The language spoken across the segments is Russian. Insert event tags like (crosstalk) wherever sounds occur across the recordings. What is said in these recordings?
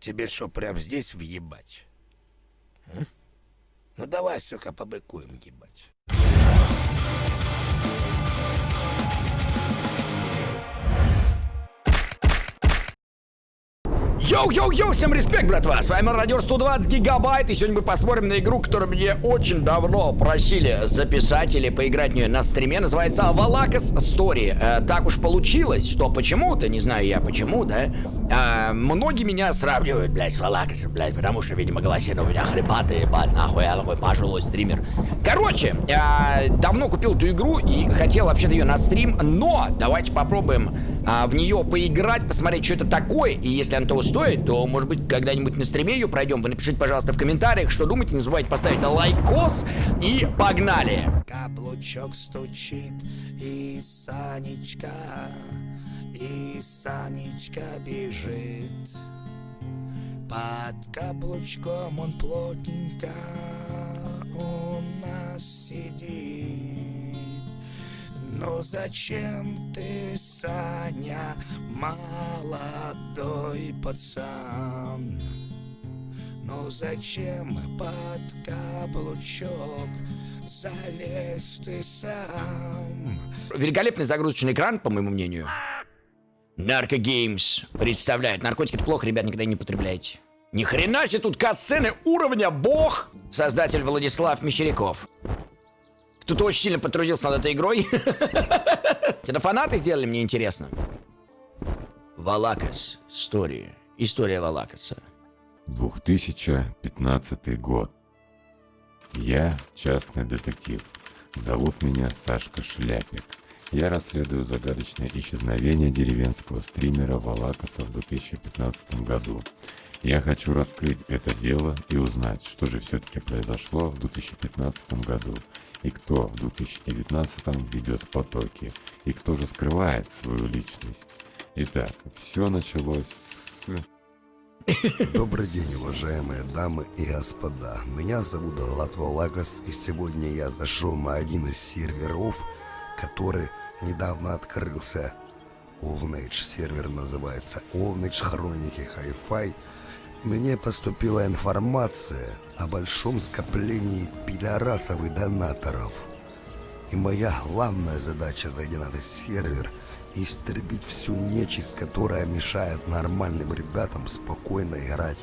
Тебе что, прям здесь въебать? М? Ну давай, сука, побыкуем ебать. Йоу-йоу-йоу, всем респект, братва! С вами Радио 120 Гигабайт, и сегодня мы посмотрим на игру, которую мне очень давно просили записать или поиграть в нее на стриме. Называется Валакас Story. Э, так уж получилось, что почему-то, не знаю я почему, да, э, многие меня сравнивают, блядь, с Валакасом, блядь, потому что, видимо, голосина у меня хрипатый, ебать, нахуй, я такой пожилой стример. Короче, э, давно купил эту игру и хотел вообще-то ее на стрим, но давайте попробуем э, в нее поиграть, посмотреть, что это такое, и если она того стоит, то, может быть, когда-нибудь на стриме ее пройдем. Вы напишите, пожалуйста, в комментариях, что думаете. Не забывайте поставить лайкос и погнали! Каблучок стучит, и Санечка, и Санечка бежит. Под каблучком он плотненько у нас сидит. Но зачем ты, Саня, молодой пацан? Ну зачем под каблучок залез ты сам? Великолепный загрузочный экран, по моему мнению. Нарко Геймс представляет. Наркотики это плохо, ребят, никогда не употребляйте. Ни хрена себе тут касцены уровня бог! Создатель Владислав Мещеряков. Кто-то очень сильно потрудился над этой игрой. (laughs) Это фанаты сделали, мне интересно. Валакас. История. История Валакаса. 2015 год. Я частный детектив. Зовут меня Сашка Шляпик. Я расследую загадочное исчезновение деревенского стримера Валакаса в 2015 году. Я хочу раскрыть это дело и узнать, что же все-таки произошло в 2015 году, и кто в 2019 ведет потоки, и кто же скрывает свою личность. Итак, все началось с... (coughs) Добрый день, уважаемые дамы и господа. Меня зовут Латва Лагос, и сегодня я зашел на один из серверов, который недавно открылся. Allnage сервер называется Allnage Хроники Hi-Fi. Мне поступила информация о большом скоплении пидорасов и донаторов. И моя главная задача, зайдя на этот сервер, истребить всю нечисть, которая мешает нормальным ребятам спокойно играть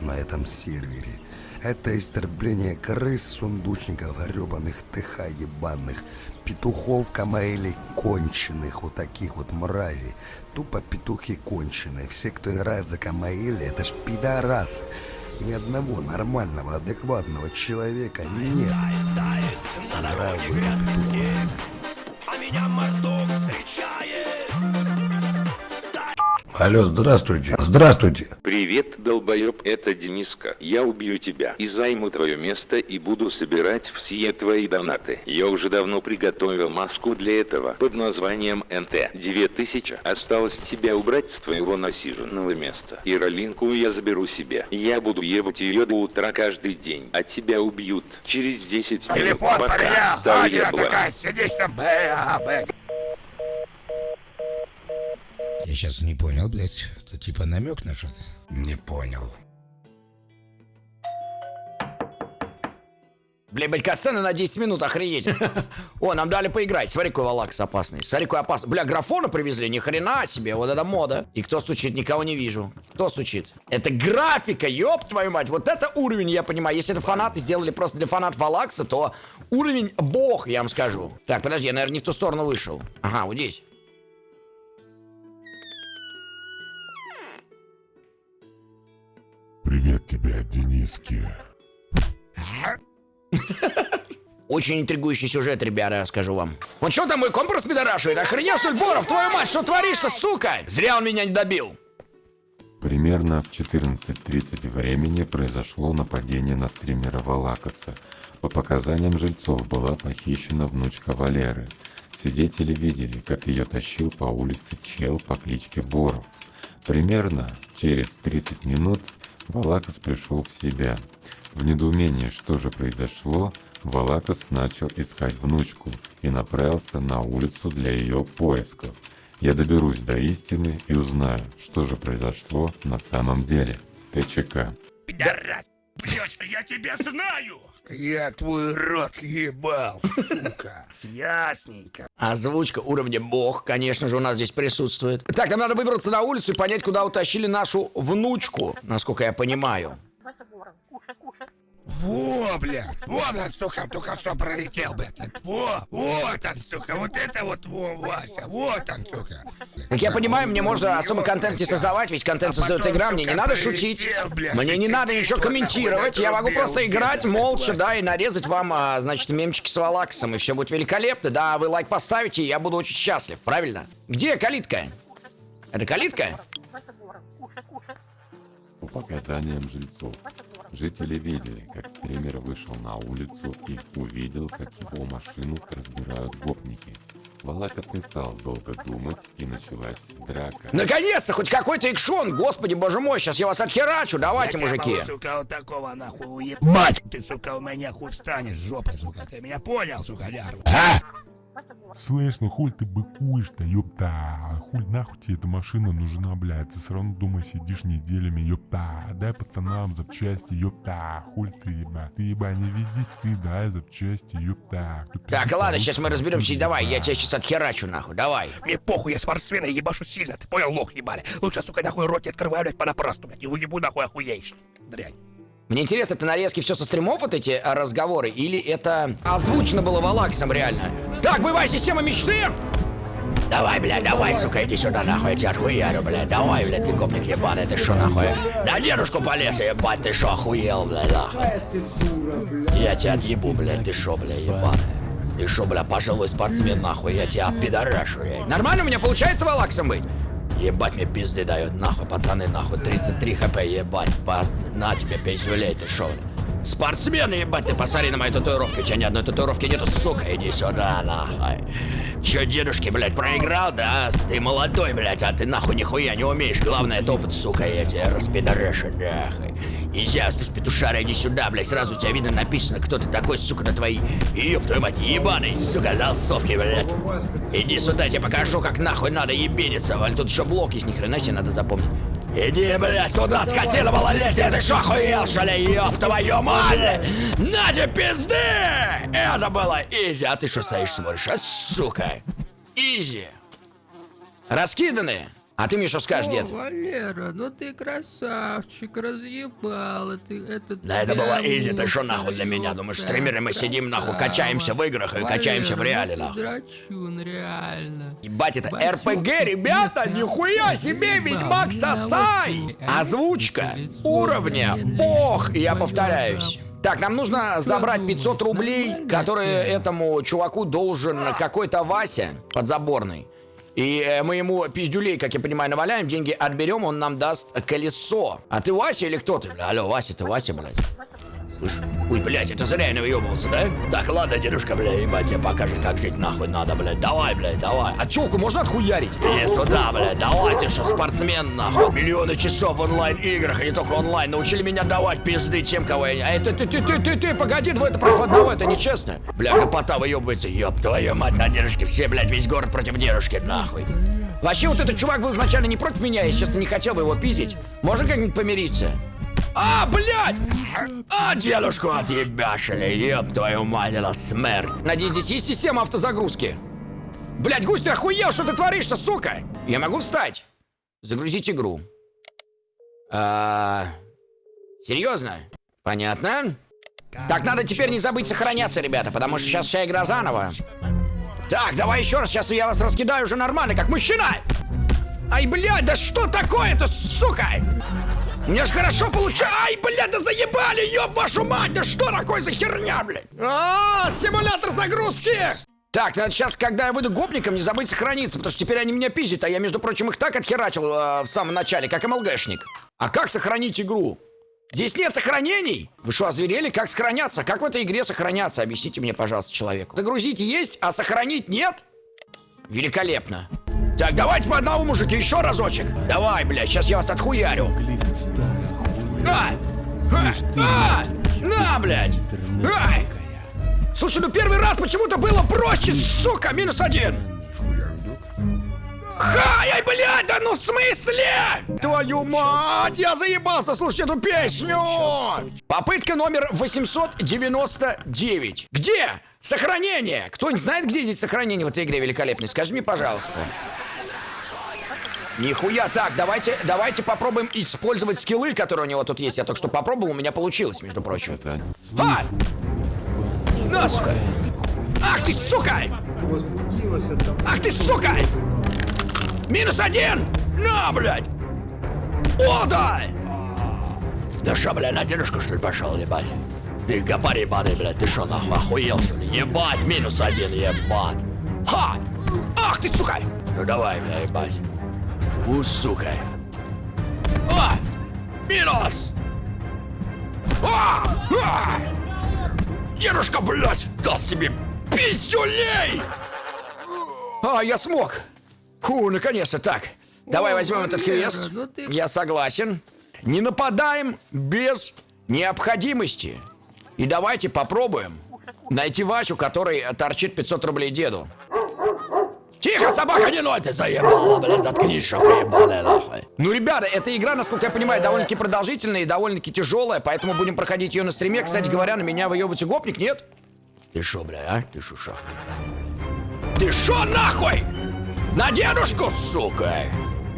на этом сервере. Это истребление крыс, сундучников, гребаных ТХ ебаных, петухов, камаэлей конченых, вот таких вот мразей. Тупо петухи конченые. Все, кто играет за камаэли, это ж пидорасы. Ни одного нормального, адекватного человека нет. Играю в эти петухи. Алло, здравствуйте. Здравствуйте. Привет, долбоеб, это Дениска. Я убью тебя и займу твое место и буду собирать все твои донаты. Я уже давно приготовил маску для этого под названием НТ. 9000. Осталось тебя убрать с твоего насиженного места. И ролинку я заберу себе. Я буду ебать ее до утра каждый день. А тебя убьют через 10 минут. Телефон Пока. поменял, Аня ебло. такая, сидишь там, бэ, а, бэ. Я сейчас не понял, блядь, это типа намек на что-то? Не понял. Бля, блядь, катсцена на 10 минут, охренеть. О, нам дали поиграть. Смотри, какой Валакас опасный. Смотри, какой опасный. Бля, графона привезли, ни хрена себе, вот это мода. И кто стучит, никого не вижу. Кто стучит? Это графика, ёб твою мать. Вот это уровень, я понимаю. Если это фанаты сделали просто для фанатов Валакса, то уровень бог, я вам скажу. Так, подожди, я, наверное, не в ту сторону вышел. Ага, вот здесь. Тебе, Дениски. Очень интригующий сюжет, ребята, скажу вам. Вот что там мой компас пидорашивает? Охренел, что ли, Боров, твою мать, что творишь-то, сука? Зря он меня не добил. Примерно в 14.30 времени произошло нападение на стримера Валакаса. По показаниям жильцов была похищена внучка Валеры. Свидетели видели, как ее тащил по улице чел по кличке Боров. Примерно через 30 минут Валакас пришел в себя. В недоумении, что же произошло, Валакас начал искать внучку и направился на улицу для ее поисков. Я доберусь до истины и узнаю, что же произошло на самом деле. ТЧК. Пидорас! Девочка, я тебя знаю! Я твой рот ебал, сука. Ясненько. Озвучка уровня бог, конечно же, у нас здесь присутствует. Так, нам надо выбраться на улицу и понять, куда утащили нашу внучку, насколько я понимаю. Во, блядь! Вот он, сука, только что пролетел, блядь. Во, вот он, сука, вот это вот, во, Вася, вот он, сука. Как я понимаю, мне можно особо контент не создавать, ведь контент А создает игра, мне не надо шутить. блядь, Мне не надо ничего комментировать, я могу просто играть молча, да, и нарезать вам, а, значит, мемчики с валаксом, и все будет великолепно. Да, вы лайк поставите, и я буду очень счастлив, правильно? Где калитка? Это калитка? По показаниям жильцов, жители видели, как стример вышел на улицу и увидел, как его машину разбирают гопники. Валакас не стал долго думать, и началась драка. Наконец-то, хоть какой-то экшон, господи, боже мой, сейчас я вас отхерачу, давайте, Я мужики. могу, сука, вот такого нахуй уебать. Ты, сука, у меня хуй встанешь с жопой, сука. Ты меня понял, сука, лярва? А? Слышь, ну хуй ты быкуешь-то, ёпта. Хуй нахуй тебе эта машина нужна, блядь. Ты все равно дома сидишь неделями, ёпта. Дай пацанам запчасти, ёпта. Хуй ты, еба. Ты, еба, не ведись ты, дай запчасти, ёпта. Кто Так, ладно, сейчас мы разберемся, пиздит, давай, я тебя сейчас отхерачу, нахуй, давай. Мне похуй, я спортсмен, я ебашу сильно. Ты понял, лох ебали? Лучше, сука, нахуй рот не открываю, блядь, понапрасну, блядь. И уебу нахуй охуеешь. Дрянь. Мне интересно, это нарезки все со стримов вот эти а, разговоры, или это озвучено было валаксом реально? Так, боевая система мечты! Давай, бля, давай, сука, иди сюда, нахуй, я тебя отхуярю, бля, давай, бля, ты гопник ебаный, ты шо, нахуй? На дедушку полез, ебать, ты шо, охуел, бля, нахуй? Я тебя отъебу, блядь, ты шо, бля, ебаный? Ты шо, бля, пожилой спортсмен, нахуй, я тебя отпидорашу, я. Нормально у меня получается валаксом быть? Ебать мне пизды дает, нахуй, пацаны, нахуй, 33 хп, ебать, пас, на тебе пиздюлей, ты шо, бля? Спортсмен, ебать, ты посмотри на мои татуировки, у тебя ни одной татуировки нету, сука, иди сюда, нахуй. Чё, дедушки, блядь, проиграл, да? Ты молодой, блядь, а ты нахуй нихуя не умеешь, главное тофут, сука, я тебя распидорашу, нахуй. Иди, слышь, петушара, иди сюда, блядь, сразу у тебя видно написано, кто ты такой, сука, на твои, ёб твою мать, ебаный, сука, залсовки, блядь. Иди сюда, я тебе покажу, как нахуй надо ебениться, валь, тут еще блок есть, ни хрена себе надо запомнить. Иди, блядь, сюда, скотина малолетняя, ты шо охуел, что ли, ёб твою мать? На тебе пизды! Это было изи, а ты что стоишь смотришь, а, сука? Изи. Раскиданы. А ты мне что скажешь, дед? О, Валера, ну ты красавчик, разъебала ты этот... Да это было изи, ты что нахуй для меня? Думаешь, стримеры мы сидим нахуй, качаемся в играх и качаемся в Валера, реале ну ты нахуй. драчун, реально. Ебать, это Васёк, РПГ, ребята, нихуя себе, Ведьмак Сосай! Озвучка а уровня бог, я повторяюсь. Так, нам нужно забрать 500 рублей, которые этому чуваку должен какой-то Вася подзаборный. И э, мы ему пиздюлей, как я понимаю, наваляем, деньги отберем, он нам даст колесо. А ты Вася или кто ты? Алло, Вася, ты Вася, блядь? Слышь? Ой, блядь, это зря я навъебывался, да? Так, ладно, дедушка, бля, ебать, тебе покажет, как жить нахуй надо, блядь. Давай, блядь, давай. А тёлку можно отхуярить? Иди сюда, блядь, давай, ты что, спортсмен, нахуй. Миллионы часов в онлайн-играх, и не только онлайн, научили меня давать пизды тем, кого я... А это ты, ты, ты, ты, ты, погоди, двое это против одного, это нечестно. Бля, капота выебывается, ёб твою мать, на дедушке, все, блядь, весь город против дедушки, нахуй. Вообще, вот этот чувак был изначально не против меня, я, честно, не хотел бы его пиздить. Можно как-нибудь помириться? А, блядь! А, дедушку отъебашили, еб твою мать, это смерть. Надеюсь, здесь есть система автозагрузки? Блядь, гусь, ты охуел, что ты творишь-то, сука? Я могу встать? Загрузить игру. А, серьезно? Понятно. Так, надо теперь не забыть сохраняться, ребята, потому что сейчас вся игра заново. Так, давай еще раз, сейчас я вас раскидаю уже нормально, как мужчина. Ай, блядь, да что такое-то, сука? У меня ж хорошо получается. Ай, блядь, да заебали, ёб вашу мать, да что такое за херня, блядь? А, симулятор загрузки! Так, надо сейчас, когда я выйду гопником, не забыть сохраниться, потому что теперь они меня пиздят, а я, между прочим, их так отхерачил э, в самом начале, как МЛГшник. А как сохранить игру? Здесь нет сохранений! Вы что, озверели? Как сохраняться? Как в этой игре сохраняться? Объясните мне, пожалуйста, человеку. Загрузить есть, а сохранить нет? Великолепно. Так, давайте по одному, мужики, еще разочек. Давай, блядь, сейчас я вас отхуярю. А! А! А! На, блядь! Ай! Слушай, ну первый раз почему-то было проще, сука, минус один. Ха, ай, блядь, да ну в смысле? Твою мать, я заебался слушать эту песню. Попытка номер 899. Где? Сохранение. Кто-нибудь знает, где здесь сохранение в этой игре великолепной? Скажи мне, пожалуйста. Нихуя, так, давайте, давайте попробуем использовать скиллы, которые у него тут есть. Я только что попробовал, у меня получилось, между прочим. Это... А! На, сука! Ах ты, сука! Ах ты, сука! Минус один! На, блядь! О, да! Да шо, блядь, на дедушку, что ли, пошел, ебать? Ты гопарь ебаный, блядь, ты шо, нахуй, охуел, что ли? Ебать, минус один, ебать! Ха! Ах ты, сука! Ну давай, бля, ебать. У, сука. А! Минус! А! А! Дедушка, блядь, даст тебе пиздюлей! А, я смог. Фу, наконец-то так. Давай возьмем этот квест. ну ты- Я согласен. Не нападаем без необходимости. И давайте попробуем найти Вачу, который торчит 500 рублей деду. Тихо, собака, не ной, ты заебала, бля, заткнись, шо, ебаная, нахуй. Ну, ребята, эта игра, насколько я понимаю, довольно-таки продолжительная и довольно-таки тяжелая, поэтому будем проходить ее на стриме. Кстати говоря, на меня выебывается гопник, нет? Ты шо, бля, а? Ты шо, шавка, ебаная? Ты шо, нахуй? На дедушку, сука!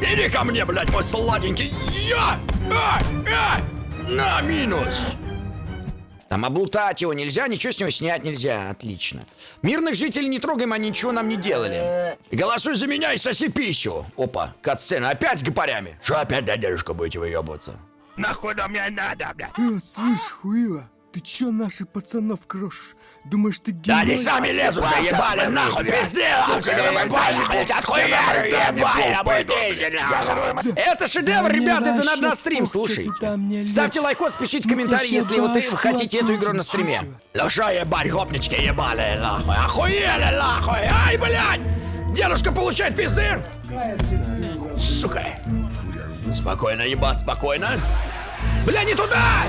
Иди ко мне, блядь, мой сладенький! Я! А! А! На, минус! Там облутать его нельзя, ничего с него снять нельзя. Отлично. Мирных жителей не трогаем, они ничего нам не делали. Голосуй за меня и соси пищу. Опа, кат-сцена. Опять с гопарями. Что опять, да, дедушка, будете выебываться? Нахуй нам мне надо, блядь. Э, слышь, хуила, ты чё наших пацанов крошишь? Думаешь, ты Да герой? они сами лезут, заебали, нахуй, пизды, ебали, отхуяли, ебали, нахуй. Это шедевр, ребята, это надо на стрим, слушай. Ставьте лайкос, пишите комментарий, если вот вы хотите эту игру на стриме. Ну шо, ебать, гопнички ебали, нахуй, охуели, нахуй, ай, блядь! Дедушка получает пизды! Сука! Спокойно, ебать, спокойно. Бля, не туда!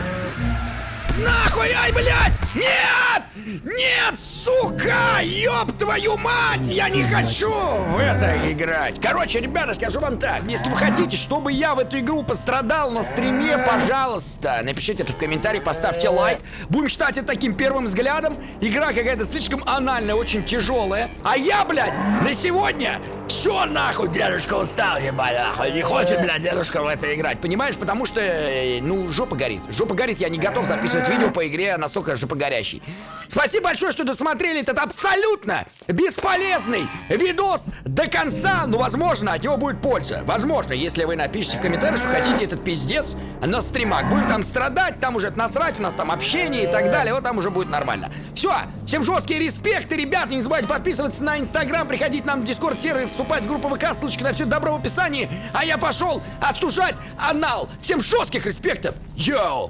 Нахуй, ай, блядь! Нет! Нет, сука! Ёб твою мать! Я не хочу в это играть. Короче, ребята, скажу вам так. Если вы хотите, чтобы я в эту игру пострадал на стриме, пожалуйста, напишите это в комментарии, поставьте лайк. Будем считать это таким первым взглядом. Игра какая-то слишком анальная, очень тяжелая. А я, блядь, на сегодня все нахуй, дедушка устал, ебать, нахуй. Не хочет, блядь, дедушка в это играть. Понимаешь? Потому что, э, ну, жопа горит. Жопа горит, я не готов записывать видео по игре настолько жопогорящий. Спасибо большое, что досмотрели этот абсолютно бесполезный видос до конца. Ну, возможно, от него будет польза. Возможно, если вы напишите в комментариях, что хотите этот пиздец на стримах. Будем там страдать, там уже насрать, у нас там общение и так далее. Вот там уже будет нормально. Все, всем жесткие респекты, ребят. Не забывайте подписываться на инстаграм, приходить нам в дискорд сервер, вступать в группу ВК, ссылочка на все добро в описании. А я пошел остужать анал. Всем жестких респектов. Йоу!